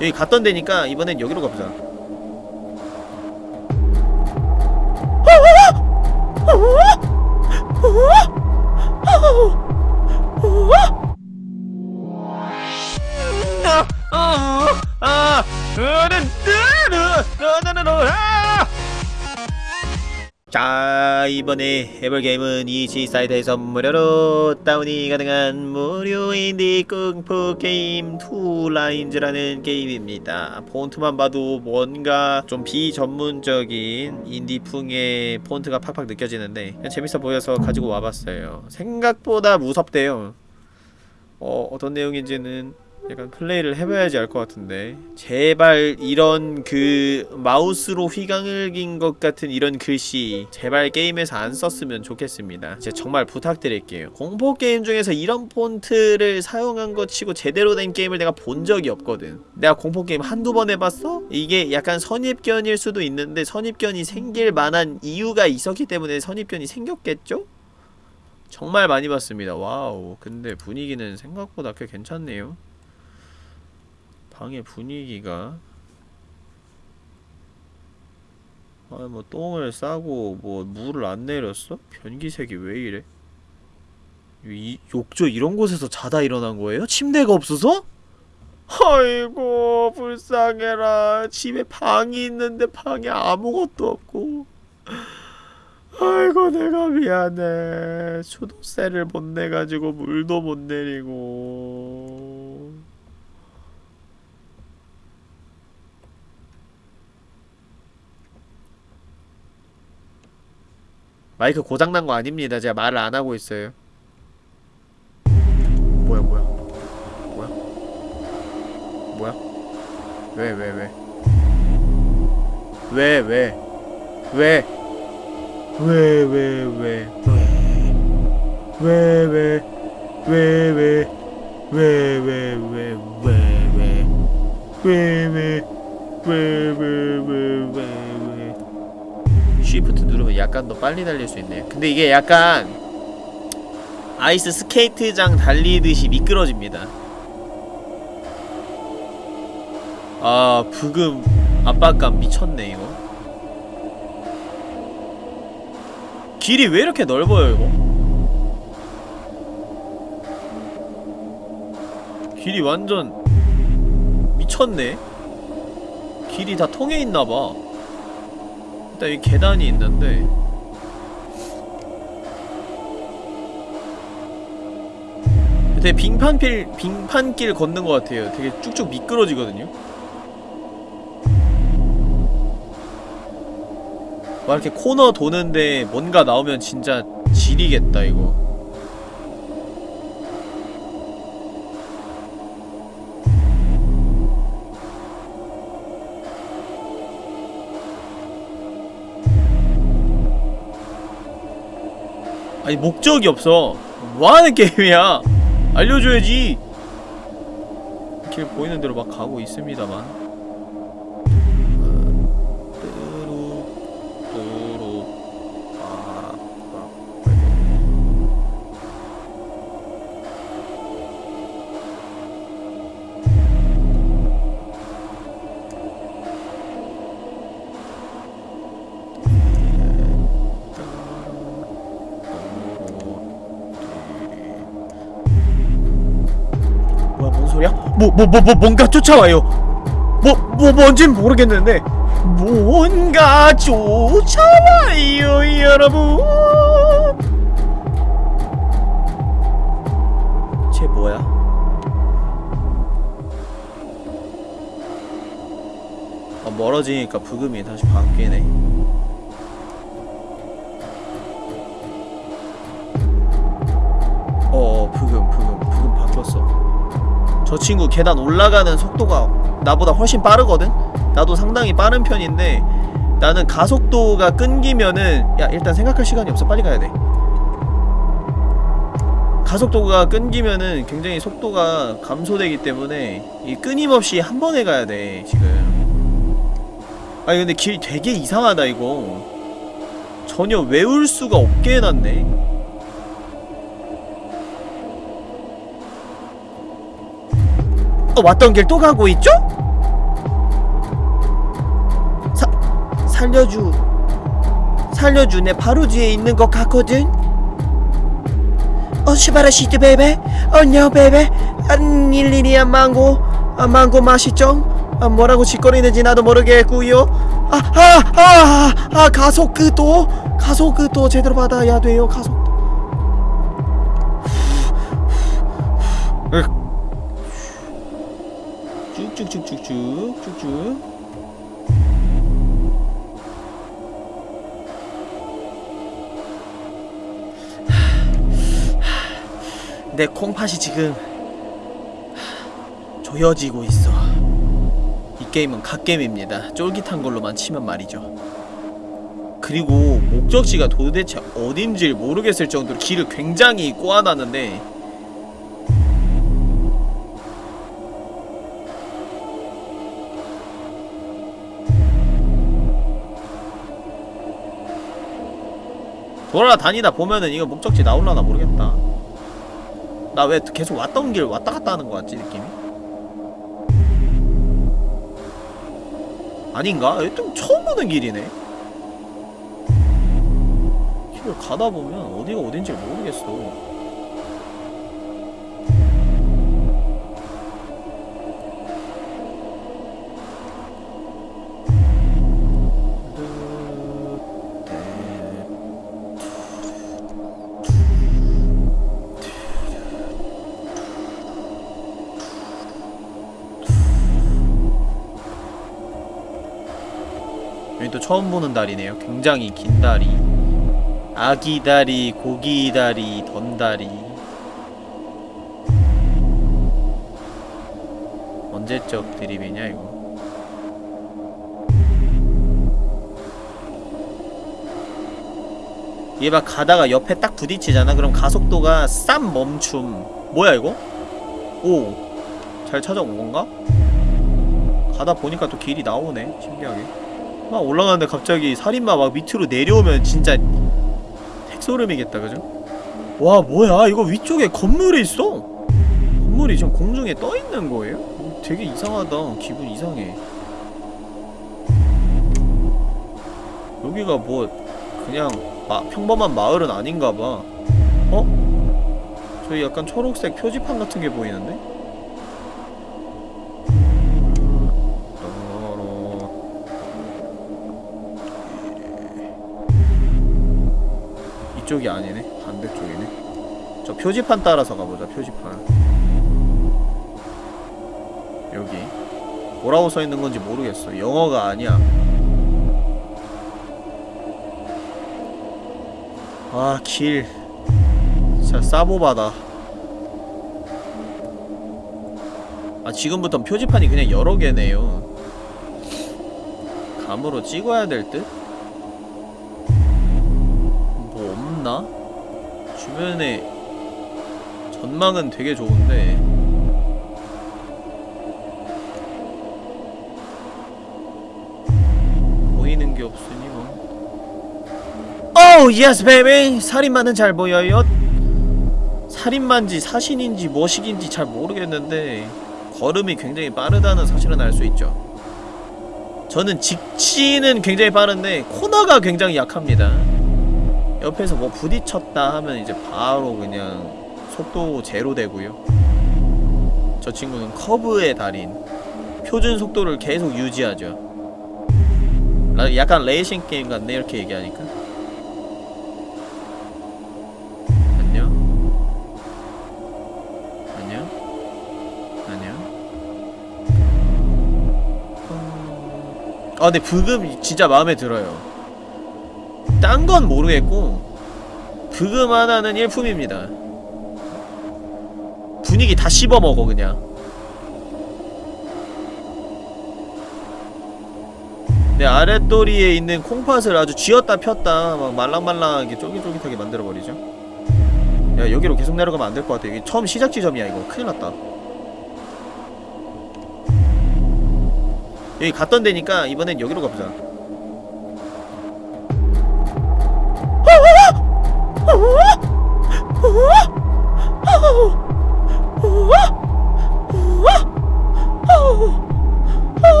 여기 갔던 데니까 이번엔 여기로 가보자 자 이번에 해볼 게임은 itch 사이트에서 무료로 다운이 가능한 무료 인디 공포 게임 투라인즈라는 게임입니다. 폰트만 봐도 뭔가 좀 비전문적인 인디풍의 폰트가 팍팍 느껴지는데 재밌어 보여서 가지고 와봤어요. 생각보다 무섭대요. 어, 어떤 내용인지는 약간 플레이를 해봐야지 알 것 같은데. 제발 이런 그 마우스로 휘강을 긴것 같은 이런 글씨 제발 게임에서 안 썼으면 좋겠습니다. 진짜 정말 부탁드릴게요. 공포 게임 중에서 이런 폰트를 사용한 것 치고 제대로 된 게임을 내가 본 적이 없거든. 내가 공포 게임 한두 번 해봤어? 이게 약간 선입견일 수도 있는데 선입견이 생길 만한 이유가 있었기 때문에 선입견이 생겼겠죠? 정말 많이 봤습니다. 와우. 근데 분위기는 생각보다 꽤 괜찮네요 방의 분위기가 아 뭐 똥을 싸고 뭐 물을 안 내렸어? 변기색이 왜 이래? 이, 욕조 이런 곳에서 자다 일어난 거예요? 침대가 없어서? 아이고 불쌍해라 집에 방이 있는데 방에 아무것도 없고 아이고 내가 미안해 수도세를 못 내가지고 물도 못 내리고 마이크 고장난 거 아닙니다. 제가 말을 안 하고 있어요. 뭐야, 뭐야. 뭐야? 뭐야? 왜, 왜, 왜? 왜, 왜? 왜? 왜, 왜, 왜? 왜, 왜? 왜, 왜? 왜, 왜, 왜, 왜, 왜? 왜, 왜? 왜, 왜, 왜, 왜, 왜? 쉬프트 누르면 약간 더 빨리 달릴 수 있네요. 근데 이게 약간 아이스 스케이트장 달리듯이 미끄러집니다. 아 부금 압박감 미쳤네 이거. 길이 왜 이렇게 넓어요 이거? 길이 완전 미쳤네. 길이 다 통해 있나봐 일단 여기 계단이 있는데 되게 빙판길, 빙판길 걷는 것 같아요. 되게 쭉쭉 미끄러지거든요. 막 이렇게 코너 도는데 뭔가 나오면 진짜 지리겠다 이거 아니 목적이 없어. 뭐하는 게임이야? 알려줘야지. 길 보이는 대로 막 가고 있습니다만 뭐 뭐 뭐 뭐 뭔가 쫓아와요. 뭐 뭐 뭔진 모르겠는데 뭔가 쫓아와요 여러분. 쟤 뭐야? 아 멀어지니까 부금이 다시 바뀌네. 저 친구 계단 올라가는 속도가 나보다 훨씬 빠르거든? 나도 상당히 빠른 편인데 나는 가속도가 끊기면은 야 일단 생각할 시간이 없어. 빨리 가야돼. 가속도가 끊기면은 굉장히 속도가 감소되기 때문에 이 끊임없이 한 번에 가야돼 지금. 아니 근데 길 되게 이상하다 이거. 전혀 외울 수가 없게 해놨네 또 왔던 길 또 가고 있죠? 사, 살려주 살려주네. 바로 뒤에 있는 것 같거든. 어시바라시드 베베. 안녕 베베. 안 일일이야 망고. 아 망고 맛있죠? 아 뭐라고 짓거리는지 나도 모르겠고요. 아아아아 아, 아, 아, 아 가속도. 가속도 제대로 받아야 돼요 가속. 쭉쭉쭉쭉쭉 쭉쭉 내 콩팥이 지금 조여지고 있어. 이 게임은 갓게임입니다. 쫄깃한 걸로만 치면 말이죠. 그리고 목적지가 도대체 어딘지 모르겠을 정도로 길을 굉장히 꼬아놨는데 돌아다니다 보면은 이거 목적지 나올라나 모르겠다. 나 왜 계속 왔던 길 왔다 갔다 하는 거 같지 느낌이? 아닌가? 좀 처음 보는 길이네. 길을 가다 보면 어디가 어딘지 모르겠어. 처음 보는 다리네요. 굉장히 긴 다리. 아기 다리, 고기 다리, 던 다리. 언제적 드립이냐 이거? 얘 막 가다가 옆에 딱 부딪히잖아. 그럼 가속도가 쌈 멈춤. 뭐야 이거? 오, 잘 찾아온 건가? 가다 보니까 또 길이 나오네. 신기하게. 막 올라가는데 갑자기 살인마 막 밑으로 내려오면 진짜 핵소름이겠다 그죠? 와 뭐야 이거 위쪽에 건물이 있어 건물이 지금 공중에 떠있는 거예요? 어, 되게 이상하다 기분 이상해 여기가 뭐 그냥 마, 평범한 마을은 아닌가봐 어? 저기 약간 초록색 표지판 같은 게 보이는데? 이쪽이 아니네? 반대쪽이네? 저 표지판 따라서 가보자 표지판. 여기. 뭐라고 써있는 건지 모르겠어. 영어가 아니야. 아길. 진짜 싸보바다. 아 지금부턴 표지판이 그냥 여러 개네요. 감으로 찍어야 될 듯? 전망은 되게 좋은데. 보이는 게 없으니 뭐. Oh yes baby 살인마는 잘 보여요. 살인마인지 사신인지 뭐식인지 잘 모르겠는데 걸음이 굉장히 빠르다는 사실은 알 수 있죠. 저는 직진은 굉장히 빠른데 코너가 굉장히 약합니다. 옆에서 뭐 부딪혔다 하면 이제 바로 그냥 속도 제로 되고요. 저 친구는 커브의 달인. 표준 속도를 계속 유지하죠. 라- 약간 레이싱 게임 같네 이렇게 얘기하니까. 아 근데 브금 진짜 마음에 들어요. 딴 건 모르겠고 브금 하나는 일품입니다 분위기 다 씹어먹어 그냥. 내 아랫도리에 있는 콩팥을 아주 쥐었다 폈다 막 말랑말랑하게 쫄깃쫄깃하게 만들어버리죠. 야 여기로 계속 내려가면 안 될 것 같아. 여기 처음 시작 지점이야 이거. 큰일났다. 여기 갔던 데니까 이번엔 여기로 가보자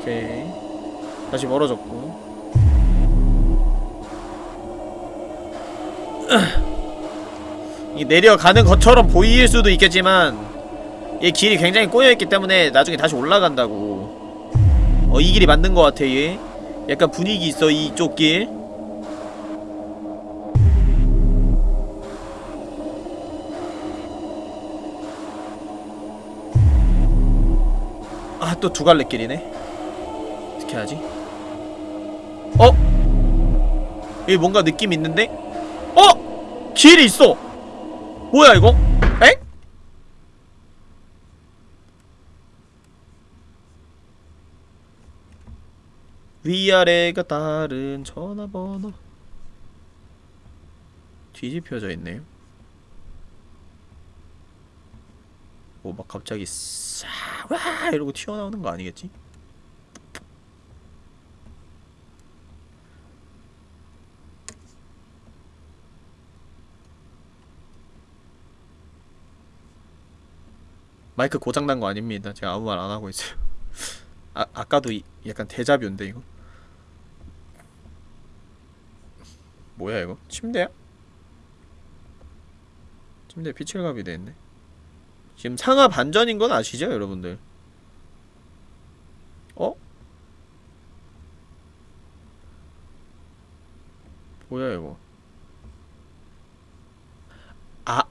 오케이. 다시 멀어졌고. 이 내려가는 것처럼 보일 수도 있겠지만 얘 길이 굉장히 꼬여있기 때문에 나중에 다시 올라간다고. 어 이 길이 맞는 것 같아 얘. 약간 분위기 있어 이쪽 길? 또 두 갈래 길이네. 어떻게 하지? 어? 여기 뭔가 느낌 있는데? 어? 길이 있어! 뭐야, 이거? 엥? 위아래가 다른 전화번호. 뒤집혀져 있네요. 뭐 막 갑자기 싹와 이러고 튀어나오는 거 아니겠지? 마이크 고장난 거 아닙니다. 제가 아무 말 안 하고 있어요. 아 아까도 이, 약간 대자뷰인데 이거. 뭐야 이거? 침대야? 침대 피칠갑이 돼 있네. 지금 상하 반전인 건 아시죠, 여러분들? 어? 뭐야 이거? 아,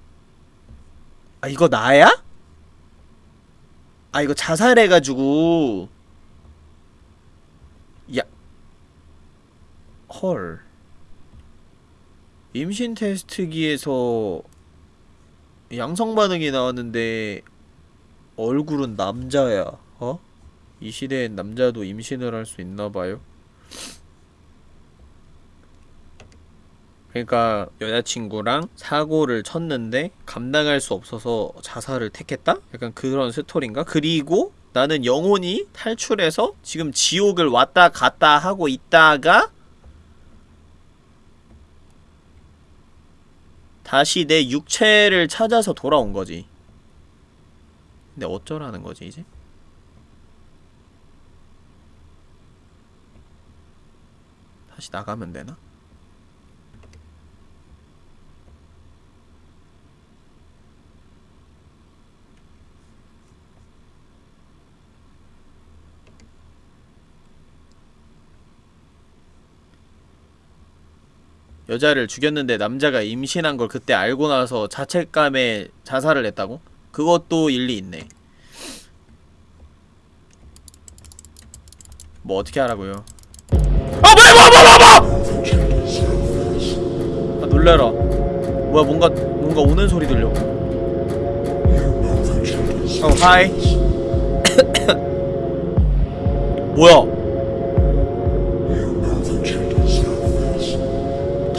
아 이거 나야? 아 이거 자살해가지고 야, 헐. 임신 테스트기에서 양성 반응이 나왔는데 얼굴은 남자야. 어? 이 시대엔 남자도 임신을 할 수 있나 봐요. 그러니까 여자친구랑 사고를 쳤는데 감당할 수 없어서 자살을 택했다? 약간 그런 스토리인가? 그리고 나는 영혼이 탈출해서 지금 지옥을 왔다 갔다 하고 있다가 다시 내 육체를 찾아서 돌아온 거지. 근데 어쩌라는 거지, 이제? 다시 나가면 되나? 여자를 죽였는데 남자가 임신한 걸 그때 알고 나서 자책감에 자살을 했다고? 그것도 일리 있네. 뭐 어떻게 하라고요? 아 뭐야 뭐야 뭐야 뭐야! 아 놀래라. 뭐야 뭔가 뭔가 오는 소리 들려. 어 하이. 뭐야?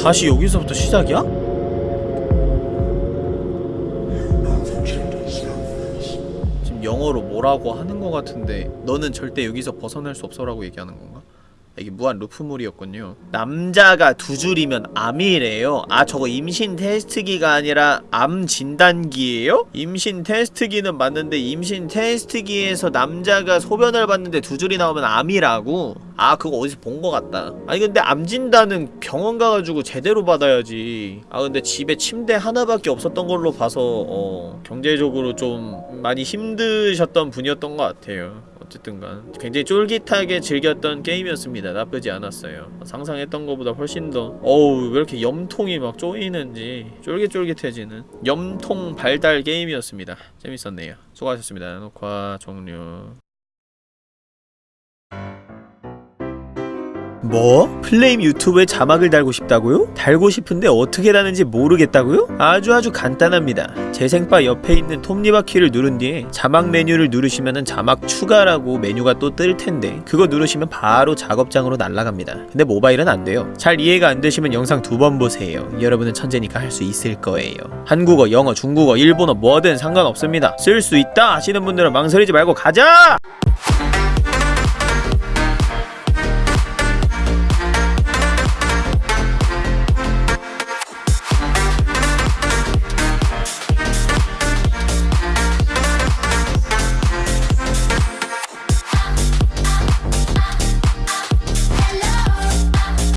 다시 여기서부터 시작이야? 지금 영어로 뭐라고 하는 것 같은데 너는 절대 여기서 벗어날 수 없어라고 얘기하는 건가? 이게 무한 루프물이었군요. 남자가 두 줄이면 암이래요. 아 저거 임신 테스트기가 아니라 암 진단기예요? 임신 테스트기는 맞는데 임신 테스트기에서 남자가 소변을 봤는데 두 줄이 나오면 암이라고? 아 그거 어디서 본 것 같다. 아니 근데 암 진단은 병원 가가지고 제대로 받아야지. 아 근데 집에 침대 하나밖에 없었던 걸로 봐서 어 경제적으로 좀 많이 힘드셨던 분이었던 것 같아요 어쨌든간 굉장히 쫄깃하게 즐겼던 게임이었습니다. 나쁘지 않았어요. 상상했던 것보다 훨씬 더 어우 왜 이렇게 염통이 막 쪼이는지 쫄깃쫄깃해지는 염통 발달 게임이었습니다. 재밌었네요. 수고하셨습니다. 녹화 종료 뭐? 플레임 유튜브에 자막을 달고 싶다고요? 달고 싶은데 어떻게 다는지 모르겠다고요? 아주 아주 간단합니다. 재생바 옆에 있는 톱니바퀴를 누른 뒤에 자막 메뉴를 누르시면은 자막 추가라고 메뉴가 또 뜰 텐데 그거 누르시면 바로 작업장으로 날아갑니다. 근데 모바일은 안 돼요. 잘 이해가 안 되시면 영상 두 번 보세요. 여러분은 천재니까 할 수 있을 거예요. 한국어, 영어, 중국어, 일본어 뭐든 상관없습니다. 쓸 수 있다 하시는 분들은 망설이지 말고 가자!